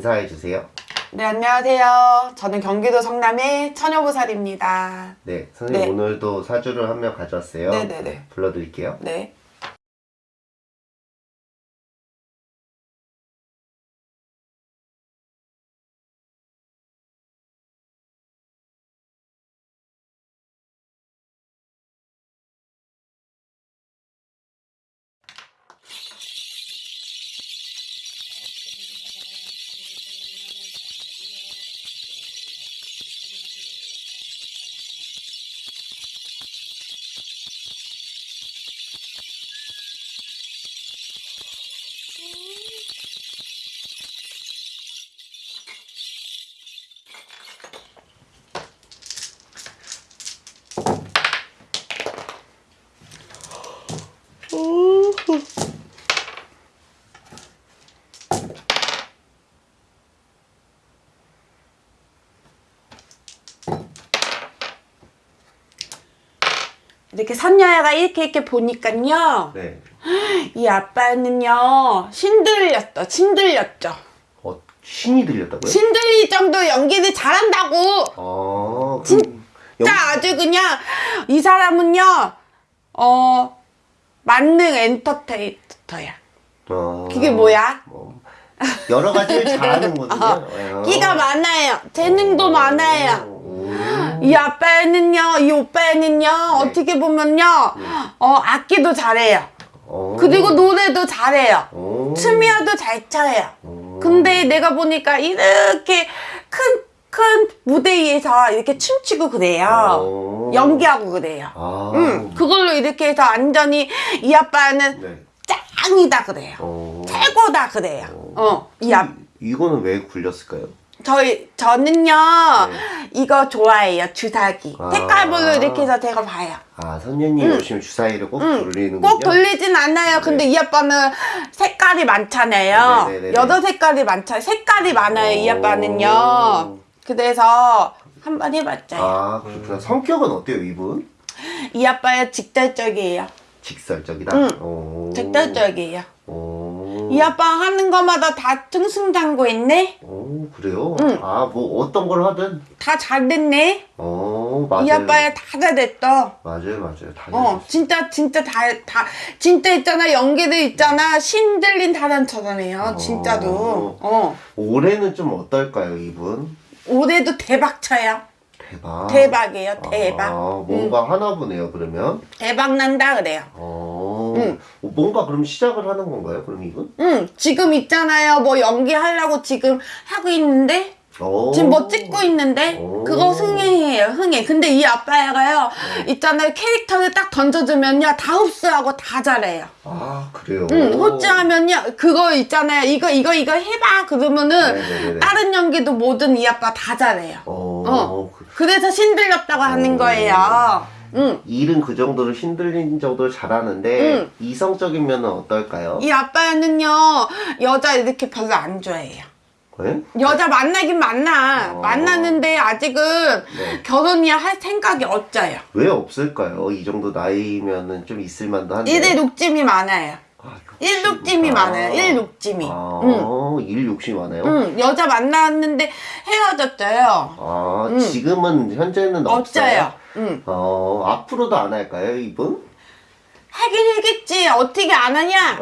인사해 주세요. 네, 안녕하세요. 저는 경기도 성남의 처녀보살입니다. 네, 선생님 네. 오늘도 사주를 한 명 가져왔어요. 네네네. 불러드릴게요. 네. 이렇게 선녀가 이렇게 이렇게 보니까요. 네. 이 아빠는요. 신들렸어. 신들렸죠. 어, 신이 들렸다고요? 신들릴 정도 연기를 잘한다고. 어, 진- 그럼 진짜 아주 그냥 이 사람은요. 어 만능 엔터테이너야. 어, 그게 뭐야? 뭐, 여러 가지를 잘하는거든요. 어, 끼가 많아요. 재능도 많아요. 오. 이 아빠는요, 이 오빠는요, 어떻게 보면요, 어, 악기도 잘해요. 어. 그리고 노래도 잘해요. 오. 춤이어도 잘 춰요. 오. 근데 내가 보니까 이렇게 큰, 큰 무대에서 이렇게 춤추고 그래요. 오. 연기하고 그래요. 아. 응, 그걸로 이렇게 해서 완전히 이 아빠는 네. 짱이다 그래요. 어. 최고다 그래요. 어, 이 아, 이거는 왜 굴렸을까요? 저희 저는요 네. 이거 좋아해요 주사기 아. 색깔별로 이렇게 해서 제가 봐요 아, 선녀님 오시면 주사위를 꼭 돌리는군요. 꼭 돌리진 않아요 근데 이 아빠는 색깔이 많잖아요 네네네네. 여덟 색깔이 많잖아요 색깔이 많아요 이 오. 아빠는요 그래서 한번 해봤어요 아, 그렇구나. 성격은 어때요, 이분? 이 아빠야 직설적이에요 직설적이다. 응. 오. 직설적이에요 오. 이 아빠 하는 거마다 다 승승장구 했네 오, 그래요? 응. 아, 뭐 어떤 걸 하든. 다 잘 됐네 어, 맞아요. 이 아빠야 다 잘 됐어 맞아요, 맞아요. 다 어. 진짜, 진짜 다, 다, 진짜 있잖아, 연기도 있잖아, 신들린 타란처럼해요, 진짜로. 어. 올해는 좀 어떨까요, 이분? 올해도 대박 쳐요. 대박. 대박이에요, 대박. 아, 뭔가 하나 보네요, 그러면. 대박 난다, 그래요. 어, 응. 뭔가 그럼 시작을 하는 건가요, 그럼 이분? 응, 지금 있잖아요, 뭐 연기하려고 지금 하고 있는데, 어. 지금 뭐 찍고 있는데, 오. 그거 흥행이에요, 흥행. 근데 이 아빠가요, 네. 있잖아요, 캐릭터를 딱 던져주면요, 다 흡수하고 다 잘해요. 아, 그래요? 응, 호주하면요, 그거 있잖아요, 이거, 이거, 이거 해봐. 그러면은, 네네네. 다른 연기도 뭐든 이 아빠 다 잘해요. 어, 어. 그- 그래서 신들렸다고 하는 오. 거예요. 응. 일은 그 정도로 신들린 정도로 잘하는데 응. 이성적인 면은 어떨까요? 이 아빠는요, 여자 이렇게 별로 안 좋아해요. 네? 여자 만나긴 만나. 어. 만나는데 아직은 네. 결혼이 할 생각이 없어요. 왜 없을까요? 이 정도 나이면은 좀 있을만도 한데. 일에 욕심이 많아요. 아, 일 욕심이 많아요. 일 욕심이. 아, 응. 일 욕심이 많아요? 응, 여자 만났는데 헤어졌어요. 아, 응. 지금은 현재는 없어요? 없어요. 응. 어, 앞으로도 안 할까요, 이분? 하긴 하겠지. 어떻게 안 하냐?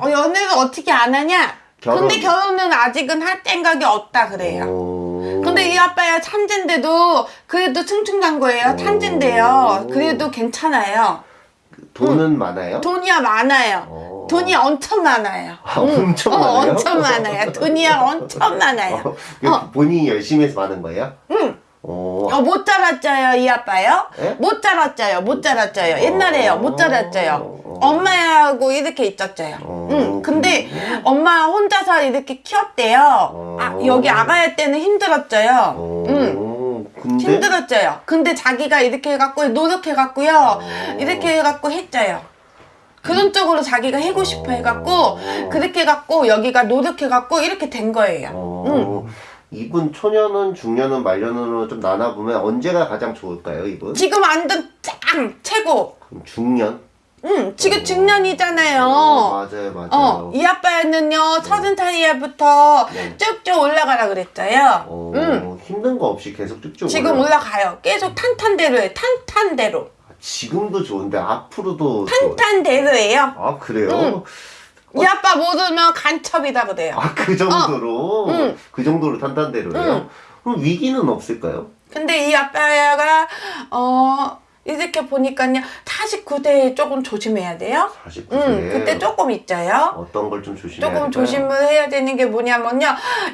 어, 연애를 어떻게 안 하냐? 결혼. 근데 결혼은 아직은 할 생각이 없다 그래요. 어... 근데 이 아빠야 천재인데도 그래도 충충간거예요. 천재인데요. 그래도 괜찮아요. 돈은 많아요? 돈이야 많아요. 어. 돈이 엄청 많아요. 아, 엄청 많아요? 엄청 많아요. 돈이야 엄청 많아요. 어, 이거 본인이 열심히 해서 많은 거예요? 응. 어, 어, 못 자랐죠요, 이 아빠요? 예? 못 자랐죠요, 못 자랐죠요. 옛날에요, 못 자랐죠요. 어. 엄마하고 이렇게 있었죠요. 어. 응, 근데 엄마 혼자서 이렇게 키웠대요. 어. 아, 여기 아가야 때는 힘들었죠요. 어, 응. 근데? 힘들었죠요. 근데 자기가 이렇게 해갖고 노력해갖고요. 어. 이렇게 해갖고 했죠요. 그런 쪽으로 자기가 해고 싶어 해갖고 어. 그렇게 해갖고 여기가 노력해갖고 이렇게 된 거예요. 어, 응. 이분 초년은 중년은 말년으로 좀 나눠보면 언제가 가장 좋을까요, 이분? 지금 완전 짱 최고. 중년? 응, 지금 중년이잖아요. 어, 맞아요, 맞아요. 어, 이 아빠는요, 서른 살이부터 네. 쭉쭉 올라가라 그랬어요. 어, 응. 힘든 거 없이 계속 쭉쭉 지금 올라- 올라가요. 계속 탄탄대로 해, 탄탄대로. 지금도 좋은데 앞으로도. 탄탄대로예요. 아 그래요? 응. 이 아빠 못 오면 간첩이다 그래요. 아 그 정도로 응. 그 정도로 탄탄대로요? 응. 그럼 위기는 없을까요? 근데 이 아빠가, 어, 이렇게 보니까요, 49대에 조금 조심해야 돼요. 49세. 응, 그때 조금 있자요. 어떤 걸 좀 조심해야 조금 될까요? 조심을 해야 되는 게 뭐냐면요,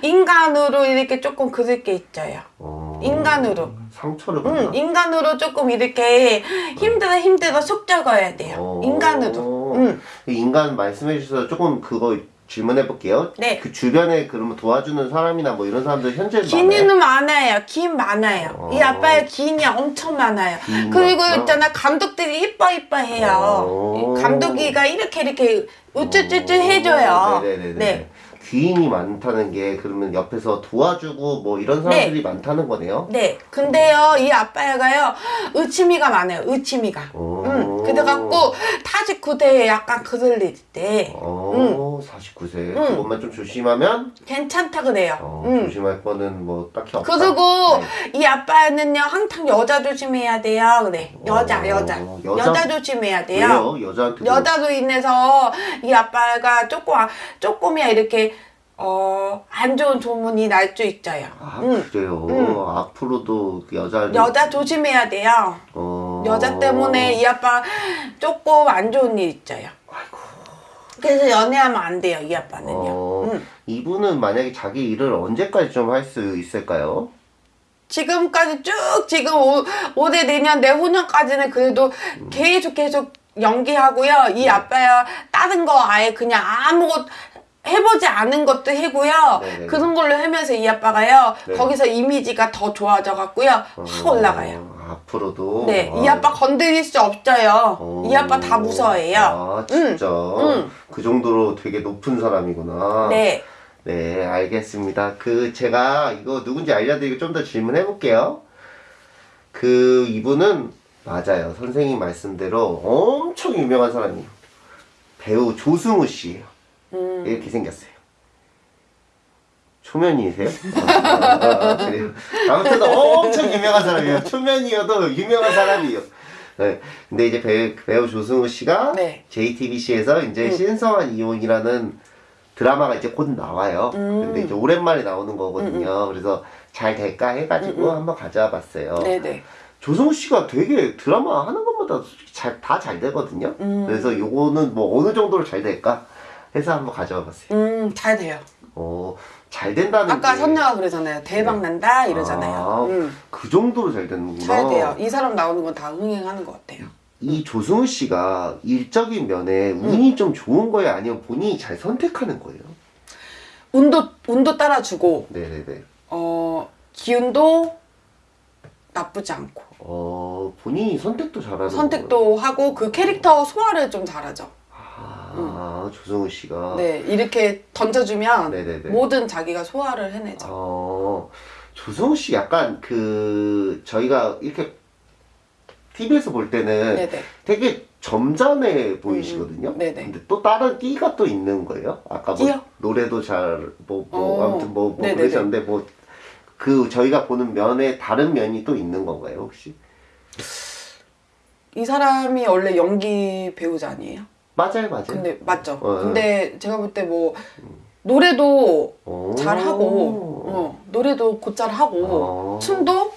인간으로 이렇게 조금 그럴 게 있어요. 어, 인간으로. 상처를 받나? 응, 인간으로 조금 이렇게 힘들어 힘들어 속 적어야 돼요. 어. 인간으로. 응. 인간 말씀해 주셔서 조금 그거 질문해 볼게요. 네. 그 주변에 그러면 도와주는 사람이나 뭐 이런 사람들 현재 많아요? 기인은 많아요. 기인 많아요. 어. 이 아빠의 기인이 엄청 많아요. 그리고 많구나. 있잖아 감독들이 이뻐 이뻐 해요. 어. 이 감독이가 이렇게 이렇게 우쭈쭈쭈 해줘요. 어, 네네네. 네. 귀인이 많다는 게 그러면 옆에서 도와주고 뭐 이런 사람들이 많다는 거네요. 네. 근데요, 이 아빠가요, 의치미가 많아요. 의치미가. 어. 응. 그래갖고, 49대에 약간 그들릴 때, 어, 49세. 응. 그것만 좀 조심하면 괜찮다 그래요. 어, 응. 조심할 거는 뭐 딱히 없다. 그리고, 네. 이 아빠는요, 항상 여자 조심해야 돼요. 그래. 여자, 어, 여자. 여자? 여자, 조심해야 돼요. 왜요? 여자한테 여자로 인해서 이 아빠가 조금, 조금이야 이렇게, 어, 안 좋은 소문이 날 수 있어요. 아 응. 그래요. 응. 앞으로도 그 여자 여자 조심해야 돼요. 어... 여자 때문에 이 아빠 조금 안 좋은 일 있어요. 그래서 연애하면 안 돼요, 이 아빠는요. 어, 응. 이분은 만약에 자기 일을 언제까지 좀 할 수 있을까요? 지금까지 쭉 지금 오, 올해 내년 내후년까지는 그래도 계속 계속 연기하고요. 이 아빠야 다른 거 아예 그냥 아무것 해보지 않은 것도 해고요. 네네. 그런 걸로 하면서 이 아빠가요. 네. 거기서 이미지가 더 좋아져 갖고요. 확 올라가요. 어, 앞으로도. 네, 이 아, 아빠 건드릴 수 없어요. 어. 이 아빠 다 무서워해요. 아 진짜. 응. 그 정도로 되게 높은 사람이구나. 네. 네, 알겠습니다. 그 제가 이거 누군지 알려드리고 좀 더 질문해 볼게요. 그 이분은 맞아요. 선생님 말씀대로 엄청 유명한 사람이에요. 배우 조승우 씨예요. 음. 이렇게 생겼어요. 초면이세요? 아, 그래요. 아무튼 엄청 유명한 사람이에요. 초면이어도 유명한 사람이에요. 네. 근데 이제 배우, 배우 조승우 씨가 네. JTBC에서 이제 음. 신성한 이혼이라는 드라마가 이제 곧 나와요. 음. 근데 이제 오랜만에 나오는 거거든요. 그래서 잘 될까 해가지고 한번 가져와 봤어요. 음, 네네. 조승우 씨가 되게 드라마 하는 것마다 잘, 다 잘 되거든요. 음. 그래서 요거는 뭐 어느 정도로 잘 될까 해서 한번 가져와 봤어요. 음, 잘 돼요. 어, 잘 된다는 아까 게 선녀가 그러잖아요. 대박 난다 이러잖아요. 아, 음, 그 정도로 잘 되는구나. 잘 돼요. 이 사람 나오는 건 다 흥행하는 것 같아요. 이 조승우 씨가 일적인 면에 음. 운이 좀 좋은 거예요? 아니면 본인이 잘 선택하는 거예요? 운도 운도 따라주고 네네네. 어 기운도 나쁘지 않고 어, 본인이 선택도 잘하는? 선택도 하고 그 캐릭터 소화를 좀 잘하죠. 아, 조승우 씨가. 네 이렇게 던져주면 네네네. 뭐든 자기가 소화를 해내죠. 어, 조승우 씨 약간 그, 저희가 이렇게 TV에서 볼 때는 네네. 되게 점잖해 보이시거든요. 음, 네네. 근데 또 다른 끼가 또 있는 거예요. 아까 뭐 끼요? 노래도 잘, 뭐, 뭐, 어, 아무튼 뭐, 뭐. 그러셨는데 뭐, 그 저희가 보는 면에 다른 면이 또 있는 건가요, 혹시? 이 사람이 원래 연기 배우자 아니에요? 맞아요, 맞아요. 근데 맞죠. 어, 근데 제가 볼 때 뭐 노래도 오. 잘하고 어, 노래도 곧잘 하고 어. 춤도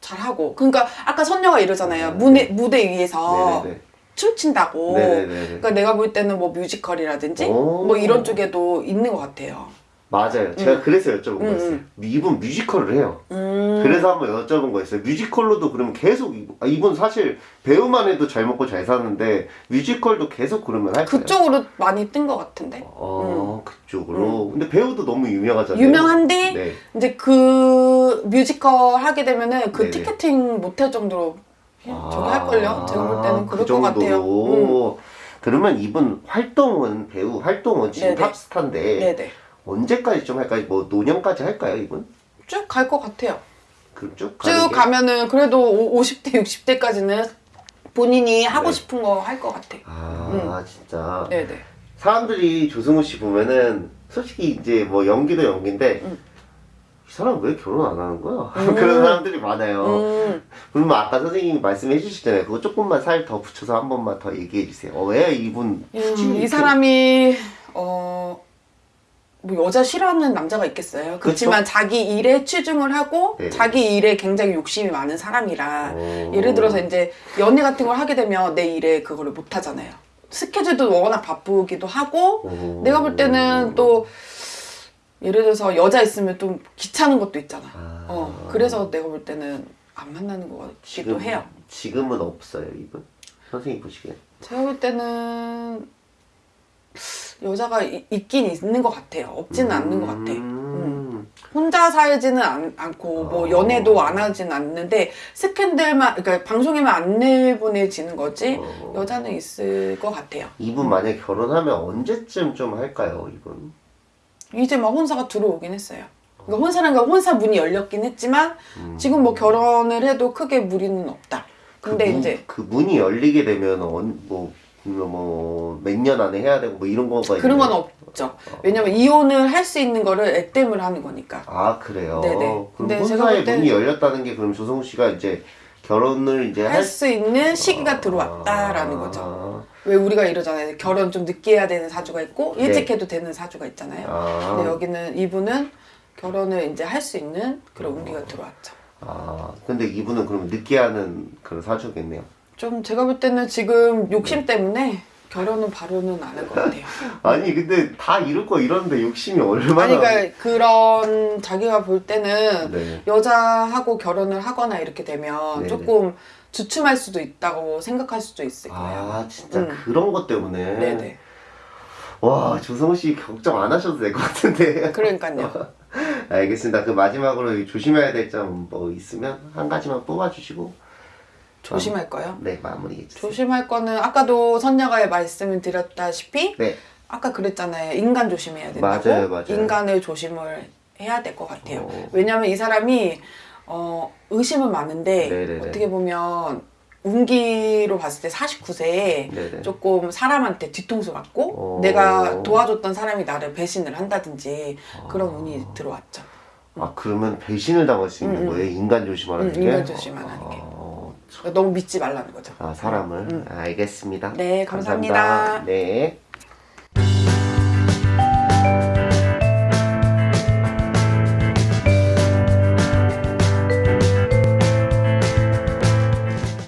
잘하고 그러니까 아까 선녀가 이러잖아요 네. 무대, 무대 위에서 네네네. 춤춘다고 네네네. 그러니까 내가 볼 때는 뭐 뮤지컬이라든지 오. 뭐 이런 쪽에도 있는 것 같아요 맞아요. 제가 그래서 여쭤본 음, 거였어요. 음. 이분 뮤지컬을 해요. 음. 그래서 한번 여쭤본 거였어요. 뮤지컬로도 그러면 계속 이분, 아, 이분 사실 배우만 해도 잘 먹고 잘 사는데 뮤지컬도 계속 그러면 할까요? 그쪽으로 많이 뜬 것 같은데 어, 그쪽으로. 근데 배우도 너무 유명하잖아요. 유명한데 네. 이제 그 뮤지컬 하게 되면은 그 네네. 티켓팅 못 할 정도로 저기 할걸요 제가 볼 때는 그 그럴 것 같아요 음. 그러면 이분 활동은 배우 활동은 지금 네네. 탑스타인데 네네 언제까지 좀 할까요? 뭐 노년까지 할까요, 이분? 쭉 갈 것 같아요 쭉 게? 가면은 그래도 오- 50대 60대까지는 본인이 하고 네. 싶은 거 할 것 같아. 아 진짜 네네. 사람들이 조승우 씨 보면은 솔직히 이제 뭐 연기도 연기인데 음. 이 사람 왜 결혼 안 하는 거야? 그런 사람들이 많아요. 음, 그러면 아까 선생님이 말씀해 주시잖아요. 그거 조금만 살 더 붙여서 한 번만 더 얘기해 주세요. 어, 왜 이분 음, 이 사람이 어. 뭐 여자 싫어하는 남자가 있겠어요. 그렇지만 자기 일에 치중을 하고 네. 자기 일에 굉장히 욕심이 많은 사람이라 어. 예를 들어서 이제 연애 같은 걸 하게 되면 내 일에 그거를 못 하잖아요. 스케줄도 워낙 바쁘기도 하고 어. 내가 볼 때는 또 예를 들어서 여자 있으면 좀 귀찮은 것도 있잖아. 아. 어 그래서 내가 볼 때는 안 만나는 것 같기도 지금 해요. 지금은 없어요 이분 선생님 보시기에 제가 볼 때는 여자가 이- 있긴 있는 것 같아요. 없지는 않는 것 같아. 음. 혼자 살지는 않, 않고 뭐 어. 연애도 안 하진 않는데 스캔들만 그러니까 방송에만 안 내보내지는 거지 어. 여자는 있을 것 같아요. 이분 만약 결혼하면 언제쯤 좀 할까요 이분? 이제 막 혼사가 들어오긴 했어요. 그러니까 혼사는 그 혼사 문이 열렸긴 했지만 지금 뭐 결혼을 해도 크게 무리는 없다. 근데 그 문- 이제 그 문이 열리게 되면 뭐 뭐 몇 년 안에 해야 되고 뭐 이런 거가 그런 건 있나요? 없죠. 왜냐면 이혼을 할 수 있는 거를 액땜을 하는 거니까. 아 그래요. 네네. 그럼 혼사의 볼 때는- 문이 열렸다는 게 그럼 조성우 씨가 이제 결혼을 이제 할수 있는 시기가 들어왔다라는 아. 거죠. 왜 우리가 이러잖아요. 결혼 좀 늦게 해야 되는 사주가 있고 일찍 네. 해도 되는 사주가 있잖아요. 아. 근데 여기는 이분은 결혼을 이제 할 수 있는 그런 운기가 들어왔죠. 아 근데 이분은 그러면 늦게 하는 그런 사주겠네요. 좀 제가 볼 때는 지금 욕심 때문에 결혼은 바로는 안 할 것 같아요. 아니 근데 다 이럴 거 이러는데 욕심이 얼마나 아니 그러니까 그런 자기가 볼 때는 네. 여자하고 결혼을 하거나 이렇게 되면 네네. 조금 주춤할 수도 있다고 생각할 수도 있을 거예요. 아 진짜 음. 그런 것 때문에 네네. 와 조성우 씨 걱정 안 하셔도 될 것 같은데 그러니까요. 알겠습니다 그 마지막으로 조심해야 될 점 뭐 있으면 한 가지만 뽑아주시고 조심할 거요. 네 마무리해 주세요 조심할 거는 아까도 선녀가 말씀을 드렸다시피 네 아까 그랬잖아요. 인간 조심해야 된다고. 맞아요, 맞아요. 인간을 조심을 해야 될 것 같아요. 어. 왜냐면 이 사람이 어, 의심은 많은데 네네네. 어떻게 보면 운기로 봤을 때 49세에 네네. 조금 사람한테 뒤통수 맞고 어. 내가 도와줬던 사람이 나를 배신을 한다든지 그런 운이 들어왔죠. 아 그러면 배신을 당할 수 있는 음, 음. 거예요 인간 조심하는 음, 게 인간 조심하는 게. 너무 믿지 말라는 거죠. 아 사람을. 알겠습니다. 네, 감사합니다. 네